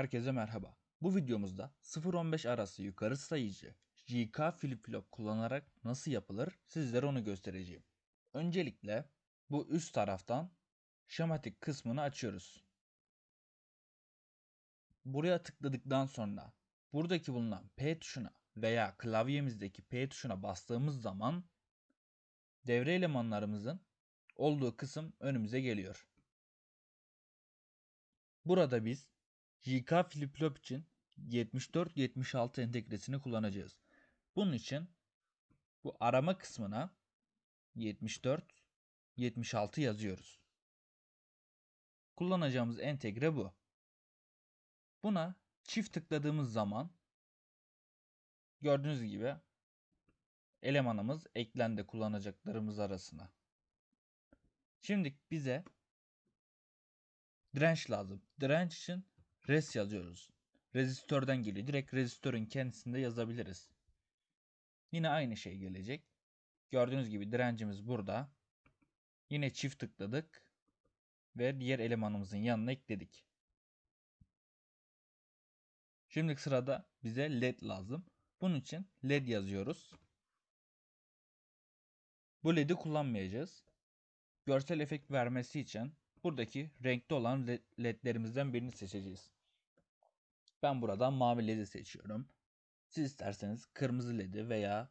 Herkese merhaba. Bu videomuzda 0-15 arası yukarı sayıcı JK flip flop kullanarak nasıl yapılır sizlere onu göstereceğim. Öncelikle bu üst taraftan şematik kısmını açıyoruz. Buraya tıkladıktan sonra buradaki bulunan P tuşuna veya klavyemizdeki P tuşuna bastığımız zaman devre elemanlarımızın olduğu kısım önümüze geliyor. Burada biz JK flip flop için 74-76 entegresini kullanacağız. Bunun için bu arama kısmına 74-76 yazıyoruz. Kullanacağımız entegre bu. Buna çift tıkladığımız zaman gördüğünüz gibi elemanımız eklendi kullanacaklarımız arasına. Şimdi bize direnç lazım. Direnç için res yazıyoruz. Rezistörden geliyor. Direkt rezistörün kendisinde yazabiliriz. Yine aynı şey gelecek. Gördüğünüz gibi direncimiz burada. Yine çift tıkladık ve diğer elemanımızın yanına ekledik. Şimdi sırada bize led lazım. Bunun için led yazıyoruz. Bu led'i kullanmayacağız. Görsel efekt vermesi için buradaki renkli olan ledlerimizden birini seçeceğiz. Ben buradan mavi ledi seçiyorum. Siz isterseniz kırmızı ledi veya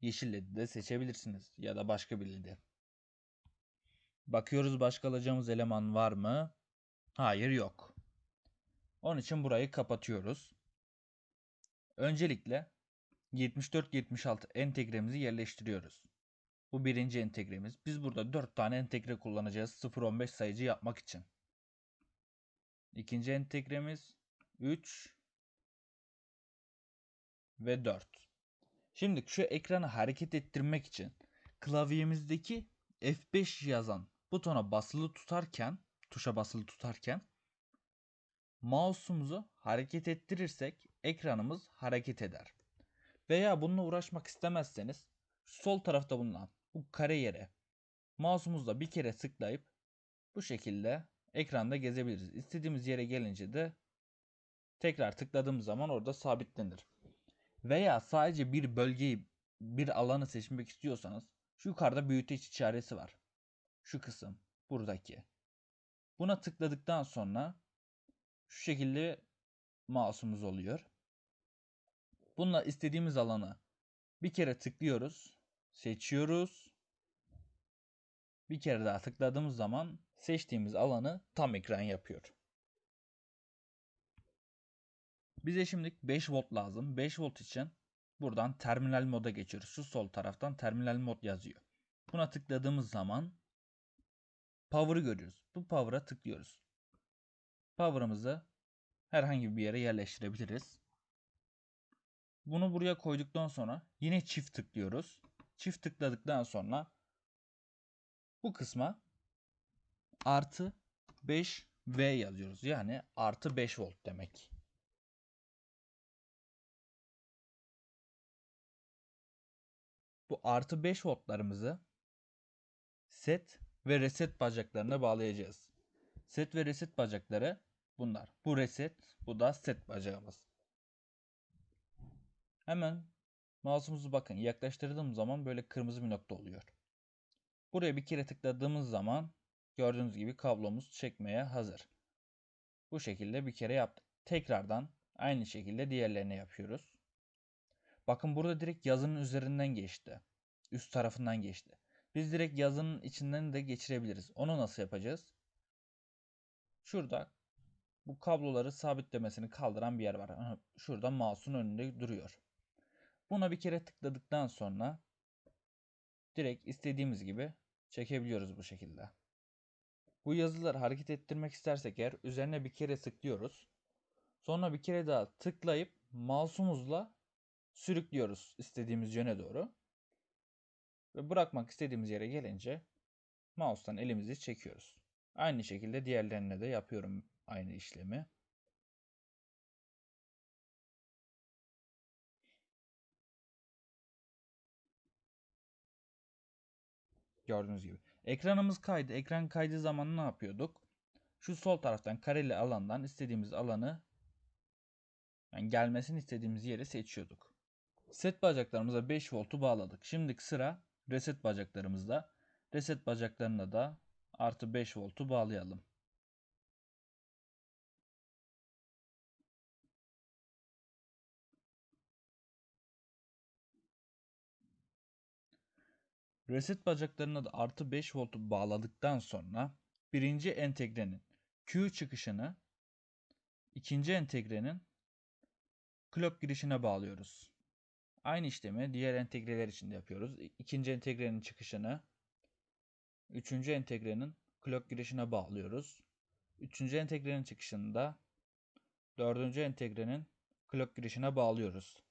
yeşil ledi de seçebilirsiniz ya da başka bir ledi. Bakıyoruz başka alacağımız eleman var mı? Hayır yok. Onun için burayı kapatıyoruz. Öncelikle 74-76 entegremizi yerleştiriyoruz. Bu birinci entegremiz. Biz burada 4 tane entegre kullanacağız 0-15 sayıcı yapmak için. İkinci entegremiz 3 ve 4. Şimdi şu ekranı hareket ettirmek için klavyemizdeki F5 yazan butona basılı tutarken, tuşa basılı tutarken mouse'umuzu hareket ettirirsek ekranımız hareket eder. Veya bununla uğraşmak istemezseniz sol tarafta bulunan bu kare yere mouse'umuzla bir kere tıklayıp bu şekilde ekranda gezebiliriz. İstediğimiz yere gelince de tekrar tıkladığımız zaman orada sabitlenir. Veya sadece bir bölgeyi, bir alanı seçmek istiyorsanız şu yukarıda büyüteç işareti var. Şu kısım buradaki. Buna tıkladıktan sonra şu şekilde mouse'umuz oluyor. Bununla istediğimiz alanı bir kere tıklıyoruz. Seçiyoruz. Bir kere daha tıkladığımız zaman seçtiğimiz alanı tam ekran yapıyor. Bize şimdi 5 volt lazım. 5 volt için buradan terminal moda geçiyoruz. Şu sol taraftan terminal mod yazıyor. Buna tıkladığımız zaman power'ı görüyoruz. Bu power'a tıklıyoruz. Power'ımızı herhangi bir yere yerleştirebiliriz. Bunu buraya koyduktan sonra yine çift tıklıyoruz. Çift tıkladıktan sonra bu kısma artı 5 V yazıyoruz. Yani artı 5 volt demek. Bu artı 5 voltlarımızı set ve reset bacaklarına bağlayacağız. Set ve reset bacakları bunlar. Bu reset, bu da set bacağımız. Hemen mouse'umuzu bakın yaklaştırdığım zaman böyle kırmızı bir nokta oluyor. Buraya bir kere tıkladığımız zaman gördüğünüz gibi kablomuz çekmeye hazır. Bu şekilde bir kere yaptık. Tekrardan aynı şekilde diğerlerine yapıyoruz. Bakın burada direkt yazının üzerinden geçti. Üst tarafından geçti. Biz direkt yazının içinden de geçirebiliriz. Onu nasıl yapacağız? Şurada bu kabloları sabitlemesini kaldıran bir yer var. Şurada mouse'un önünde duruyor. Buna bir kere tıkladıktan sonra direkt istediğimiz gibi çekebiliyoruz bu şekilde. Bu yazıları hareket ettirmek istersek eğer üzerine bir kere tıklıyoruz. Sonra bir kere daha tıklayıp mouse'umuzla sürüklüyoruz istediğimiz yöne doğru. Ve bırakmak istediğimiz yere gelince mouse'tan elimizi çekiyoruz. Aynı şekilde diğerlerine de yapıyorum aynı işlemi. Gördüğünüz gibi. Ekranımız kaydı. Ekran kaydığı zaman ne yapıyorduk? Şu sol taraftan kareli alandan istediğimiz alanı yani gelmesini istediğimiz yeri seçiyorduk. Set bacaklarımıza 5 voltu bağladık. Şimdi sıra reset bacaklarımızda. Reset bacaklarına da artı 5 voltu bağlayalım. Reset bacaklarına da artı 5 voltu bağladıktan sonra birinci entegrenin Q çıkışını ikinci entegrenin clock girişine bağlıyoruz. Aynı işlemi diğer entegreler için de yapıyoruz. İkinci entegrenin çıkışını üçüncü entegrenin clock girişine bağlıyoruz. Üçüncü entegrenin çıkışını da dördüncü entegrenin clock girişine bağlıyoruz.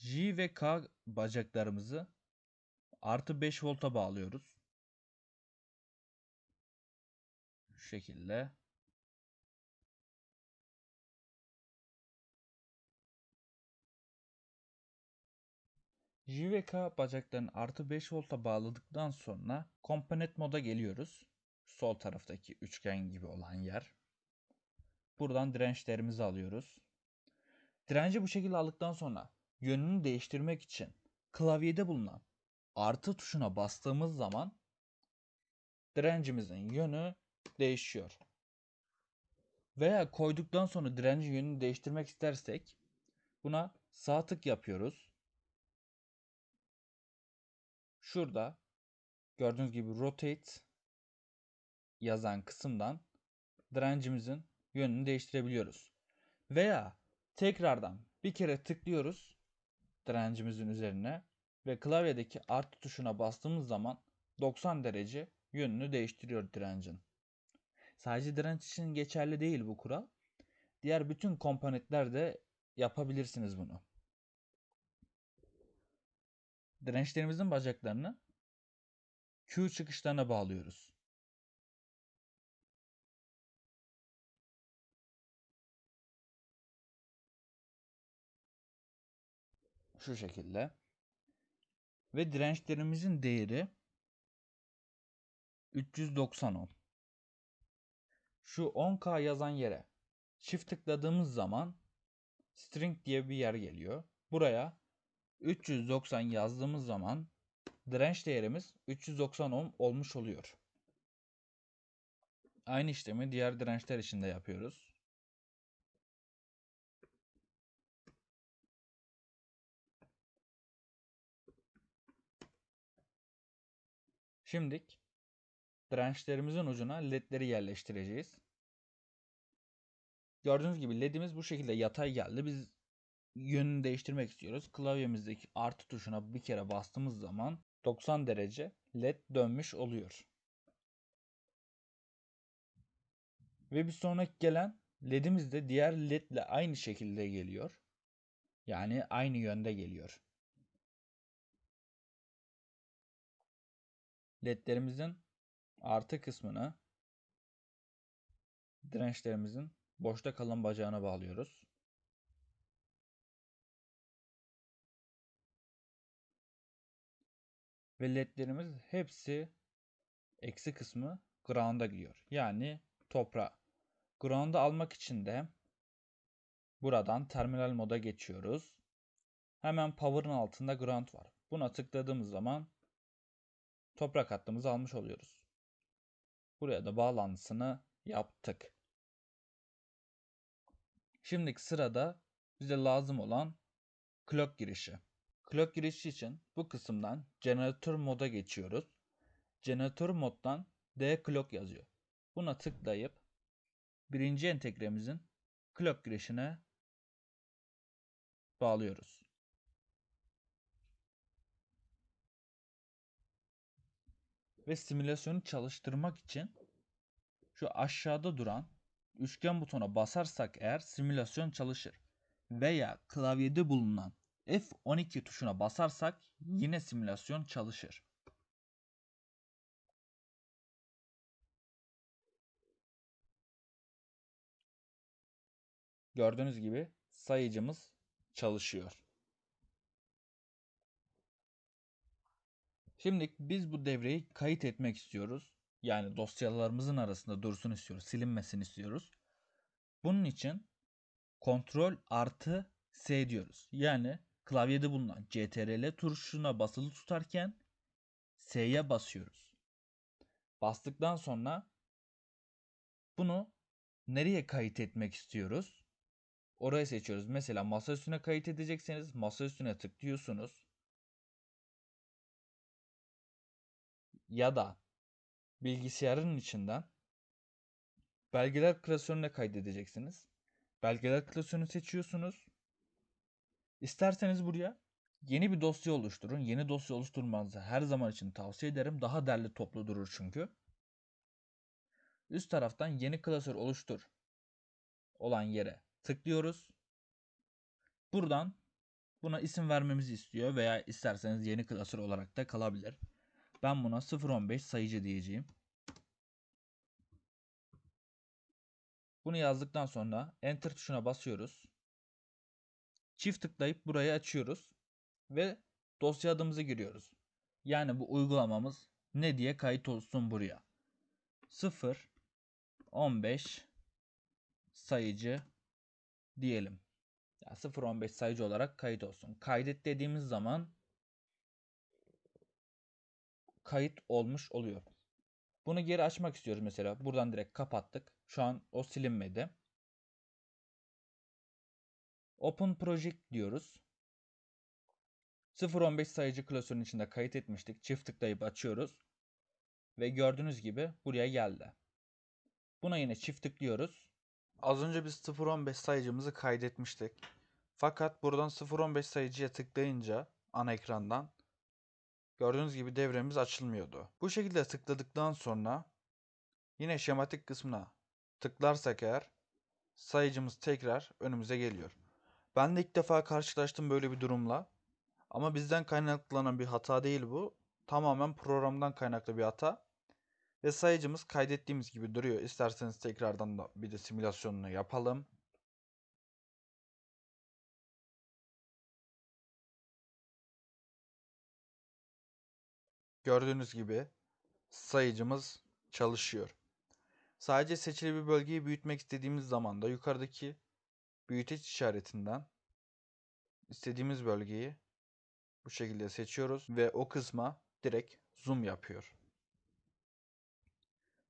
J ve K bacaklarımızı artı 5 volta bağlıyoruz. Şu şekilde. J ve K bacaklarını artı 5 volta bağladıktan sonra komponent moda geliyoruz. Sol taraftaki üçgen gibi olan yer. Buradan dirençlerimizi alıyoruz. Direnci bu şekilde aldıktan sonra yönünü değiştirmek için klavyede bulunan artı tuşuna bastığımız zaman direncimizin yönü değişiyor. Veya koyduktan sonra direncin yönünü değiştirmek istersek buna sağ tık yapıyoruz. Şurada gördüğünüz gibi rotate yazan kısımdan direncimizin yönünü değiştirebiliyoruz. Veya tekrardan bir kere tıklıyoruz direncimizin üzerine ve klavyedeki artı tuşuna bastığımız zaman 90 derece yönünü değiştiriyor direncin. Sadece direnç için geçerli değil bu kural. Diğer bütün komponentlerde yapabilirsiniz bunu. Dirençlerimizin bacaklarını Q çıkışlarına bağlıyoruz. Şu şekilde. Ve dirençlerimizin değeri 390 ohm. Şu 10K yazan yere çift tıkladığımız zaman string diye bir yer geliyor. Buraya 390 yazdığımız zaman direnç değerimiz 390 ohm olmuş oluyor. Aynı işlemi diğer dirençler için de yapıyoruz. Şimdik dirençlerimizin ucuna ledleri yerleştireceğiz. Gördüğünüz gibi ledimiz bu şekilde yatay geldi. Biz yönünü değiştirmek istiyoruz. Klavyemizdeki artı tuşuna bir kere bastığımız zaman 90 derece led dönmüş oluyor. Ve bir sonraki gelen ledimiz de diğer led ile aynı şekilde geliyor. Yani aynı yönde geliyor. Ledlerimizin artı kısmını dirençlerimizin boşta kalan bacağına bağlıyoruz. Ve ledlerimiz hepsi eksi kısmı ground'a gidiyor. Yani toprağa. Ground'u almak için de buradan terminal moda geçiyoruz. Hemen power'ın altında ground var. Buna tıkladığımız zaman toprak hattımızı almış oluyoruz. Buraya da bağlantısını yaptık. Şimdiki sırada bize lazım olan clock girişi. Clock girişi için bu kısımdan jeneratör moda geçiyoruz. Jeneratör moddan D clock yazıyor. Buna tıklayıp birinci entegremizin clock girişine bağlıyoruz. Ve simülasyonu çalıştırmak için şu aşağıda duran üçgen butona basarsak eğer simülasyon çalışır. Veya klavyede bulunan F12 tuşuna basarsak yine simülasyon çalışır. Gördüğünüz gibi sayıcımız çalışıyor. Şimdi biz bu devreyi kayıt etmek istiyoruz. Yani dosyalarımızın arasında dursun istiyoruz. Silinmesini istiyoruz. Bunun için kontrol artı S diyoruz. Yani klavyede bulunan CTRL tuşuna basılı tutarken S'ye basıyoruz. Bastıktan sonra bunu nereye kayıt etmek istiyoruz? Orayı seçiyoruz. Mesela masa üstüne kayıt edecekseniz masa üstüne tıklıyorsunuz. Ya da bilgisayarın içinden belgeler klasörüne kaydedeceksiniz. Belgeler klasörünü seçiyorsunuz. İsterseniz buraya yeni bir dosya oluşturun. Yeni dosya oluşturmanızı her zaman için tavsiye ederim. Daha derli toplu durur çünkü. Üst taraftan yeni klasör oluştur olan yere tıklıyoruz. Buradan buna isim vermemizi istiyor veya isterseniz yeni klasör olarak da kalabilir. Ben buna 015 sayıcı diyeceğim. Bunu yazdıktan sonra enter tuşuna basıyoruz. Çift tıklayıp burayı açıyoruz ve dosya adımızı giriyoruz. Yani bu uygulamamız ne diye kayıt olsun buraya. 0 15 sayıcı diyelim. Ya 0.15 sayıcı olarak kayıt olsun. Kaydet dediğimiz zaman kayıt olmuş oluyor. Bunu geri açmak istiyoruz mesela. Buradan direkt kapattık. Şu an o silinmedi. Open Project diyoruz. 0.15 sayıcı klasörün içinde kayıt etmiştik. Çift tıklayıp açıyoruz. Ve gördüğünüz gibi buraya geldi. Buna yine çift tıklıyoruz. Az önce biz 0.15 sayıcımızı kaydetmiştik. Fakat buradan 0.15 sayıcıya tıklayınca ana ekrandan gördüğünüz gibi devremiz açılmıyordu. Bu şekilde tıkladıktan sonra yine şematik kısmına tıklarsak eğer sayıcımız tekrar önümüze geliyor. Ben de ilk defa karşılaştım böyle bir durumla. Ama bizden kaynaklanan bir hata değil bu. Tamamen programdan kaynaklı bir hata. Ve sayıcımız kaydettiğimiz gibi duruyor. İsterseniz tekrardan da bir de simülasyonunu yapalım. Gördüğünüz gibi sayıcımız çalışıyor. Sadece seçili bir bölgeyi büyütmek istediğimiz zaman da yukarıdaki büyüteç işaretinden istediğimiz bölgeyi bu şekilde seçiyoruz ve o kısma direkt zoom yapıyor.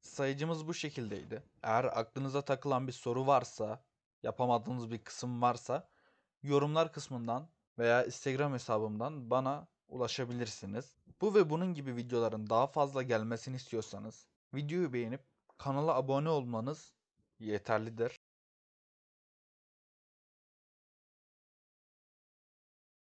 Sayıcımız bu şekildeydi. Eğer aklınıza takılan bir soru varsa, yapamadığınız bir kısım varsa yorumlar kısmından veya Instagram hesabımdan bana ulaşabilirsiniz. Bu ve bunun gibi videoların daha fazla gelmesini istiyorsanız videoyu beğenip kanala abone olmanız yeterlidir.